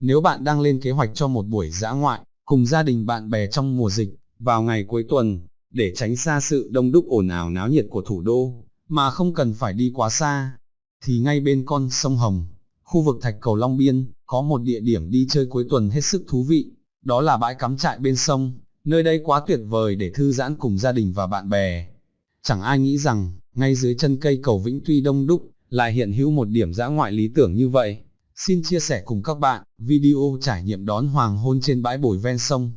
Nếu bạn đang lên kế hoạch cho một buổi dã ngoại, cùng gia đình bạn bè trong mùa dịch, vào ngày cuối tuần, để tránh xa sự đông đúc ồn ào náo nhiệt của thủ đô, mà không cần phải đi quá xa, thì ngay bên con sông Hồng, khu vực Thạch Cầu Long Biên, có một địa điểm đi chơi cuối tuần hết sức thú vị, đó là bãi cắm trại bên sông, nơi đây quá tuyệt vời để thư giãn cùng gia đình và bạn bè. Chẳng ai nghĩ rằng, ngay dưới chân cây cầu Vĩnh Tuy đông đúc, lại hiện hữu một điểm dã ngoại lý tưởng như vậy. Xin chia sẻ cùng các bạn, video trải nghiệm đón hoàng hôn trên bãi bồi ven sông.